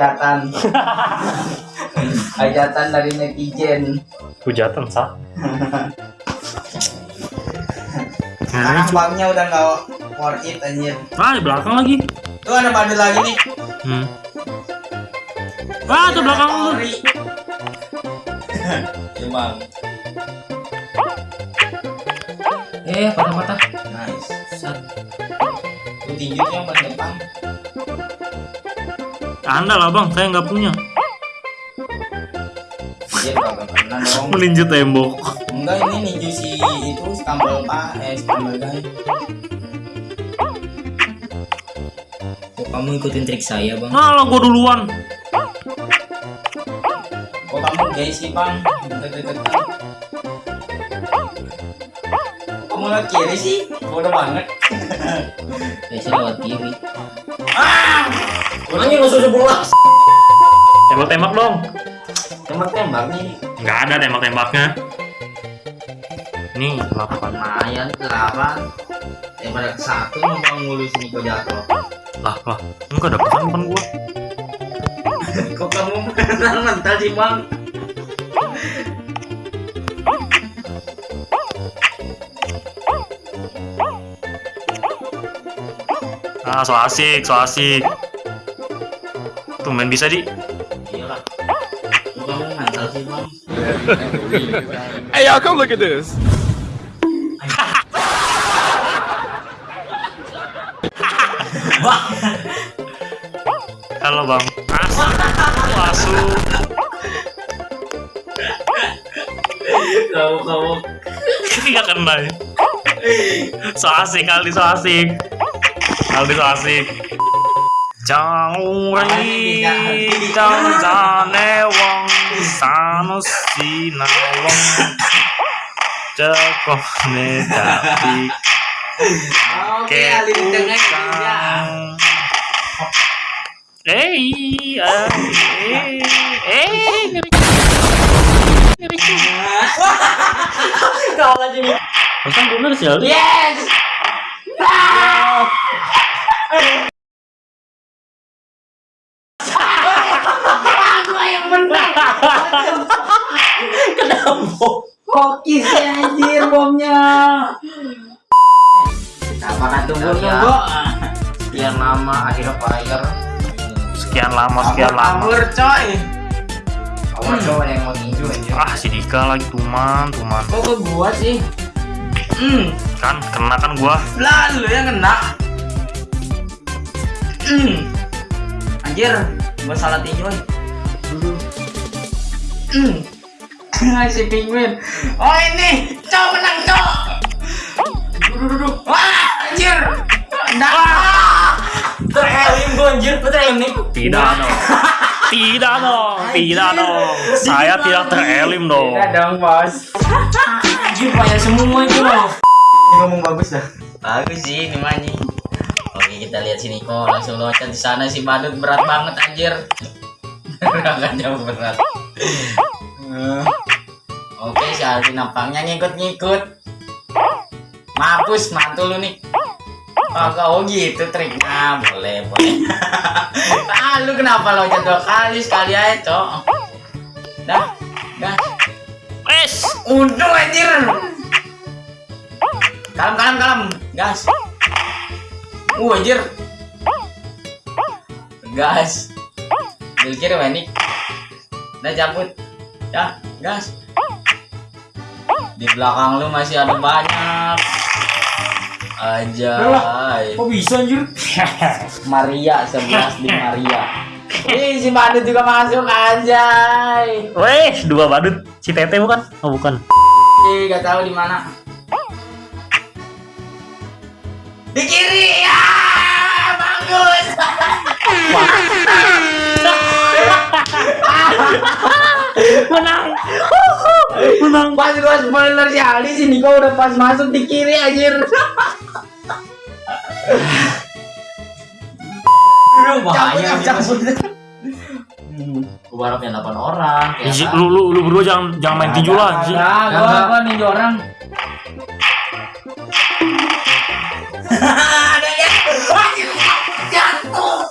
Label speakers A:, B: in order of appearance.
A: hajatan hajatan dari netizen
B: Hujatan sah.
A: sekarang bangnya udah nggak worth it anjir
B: Ah di belakang lagi.
A: tuh ada badut lagi nih
B: Hmm. Ah tuh belakang lu.
A: Emang
C: Eh, patah-patah.
A: nice
C: Sat.
A: tuh tinju tuh yang paling depan
B: Anda lah bang, saya nggak punya.
A: dong
B: Meninju tembok.
A: enggak ini ninju si itu skambel pak eh skambel guy
C: Kok kamu ikutin trik saya, Bang?
B: Nah gua duluan.
A: kok kamu gay sih bang deket-deketan kamu lewat kiri sih bodoh banget
C: Biasanya lewat kiri.
A: Orangnya nggak usah sebelah
B: Tembak-tembak dong.
A: tembak-tembak nih
B: Nggak ada tembak-tembaknya. Nih, lapan.
A: lumayan kelapan daripada ke satu mau mulu sini kok jatuh
B: Lah, lah. Enggak ada pesan depan gua.
A: kok kamu mental mental sih bang
B: Ah, so asik, so asik. Tumben bisa di.
A: iyalah kok kamu mental sih bang
D: Hey, y'all, come look at this.
B: Halo bang. Asik. Masuk.
A: kamu kamu
B: Nggak kena ya. So asik kali, so asik. Kali so asik. Jauh ri, jauh jane wong sanu sinawong cekok ne tapi
A: oke alih di tengah ya
B: Eh, eh, eh, eh, ngeri. Ngeri. Pesan bener sih, Ali.
A: yes! Aku yang menang. Hoki sih anjir bomnya. Apakah tunggu-tunggu sekian lama akhirnya fire.
B: Sekian lama, sekian lama.
A: kabur coy kamu coba yang mau tinju aja
B: Ah, si Dika lagi tuman, tuman.
A: kok ke gua sih? Hmm.
B: Kan kena kan gua.
A: lalu yang kena. Hmm. Anjir gua salah tinju hmm. Si penguin. Oh ini. Cowok menang cowok duduk duduk wah anjir. Nah, terelim gua anjir, gua terelim nih.
B: Tidak. Tidak dong, tidak dong. Saya tidak terelim dong.
A: Tidak dong, bos. Anjir, payah semua itu loh. Ini ngomong bagus dah. Bagus sih, ini manyi. Oke, kita lihat sini kok langsung loncat di sana si badut berat banget anjir. Gerakannya berat. Oke, si Alvin nampaknya ngikut-ngikut. Mampus, mantul lu nih. Kagak oh gitu triknya, boleh boleh. ah lu kenapa loncat dua kali sekali aja cok. Dah, dah.
B: Wes,
A: Untung anjir. Kalem kalem kalem, gas. Uh anjir. Gas. Bil kiri Wenik. Udah cabut. Ya, gas. Di belakang lu masih ada banyak. Aja.
C: Kok bisa anjir?
A: Maria 11 di Maria. Ih, si Badut juga masuk anjay.
B: wes dua badut. Si Tete bukan? Oh bukan.
A: Ih, gak tahu di mana. Di kiri ya, bagus.
B: Menang. Menang.
A: Pas gua spoiler si Ali sini kau udah pas masuk di kiri anjir.
C: Lu bahaya. Gua harapnya 8 orang. Ya, kan?
B: lu, lu, lu berdua jangan jangan main tinju lah.
A: Enggak,
C: apa
A: gua ninju orang. Ada ya. Jatuh.